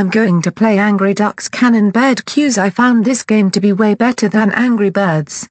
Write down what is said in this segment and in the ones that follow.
I'm going to play Angry Ducks Cannon Bird Cues. I found this game to be way better than Angry Birds.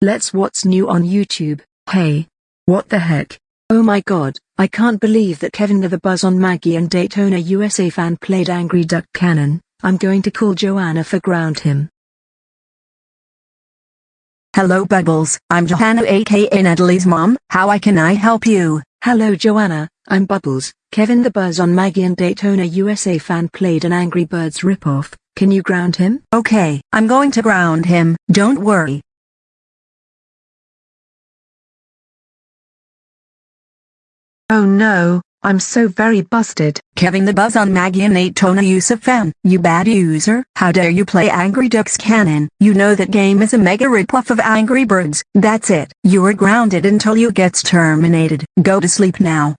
Let's what's new on YouTube. Hey. What the heck? Oh my god, I can't believe that Kevin the Buzz on Maggie and Daytona USA fan played Angry Duck Cannon. I'm going to call Joanna for ground him. Hello Bubbles, I'm Johanna aka Natalie's mom, how I can I help you? Hello Joanna, I'm Bubbles. Kevin the Buzz on Maggie and Daytona USA fan played an Angry Birds ripoff. Can you ground him? Okay, I'm going to ground him, don't worry. Oh no, I'm so very busted. Kevin the Buzz on Maggie and Daytona USA fan, you bad user. How dare you play Angry Ducks Cannon? You know that game is a mega ripoff of Angry Birds. That's it. You are grounded until you gets terminated. Go to sleep now.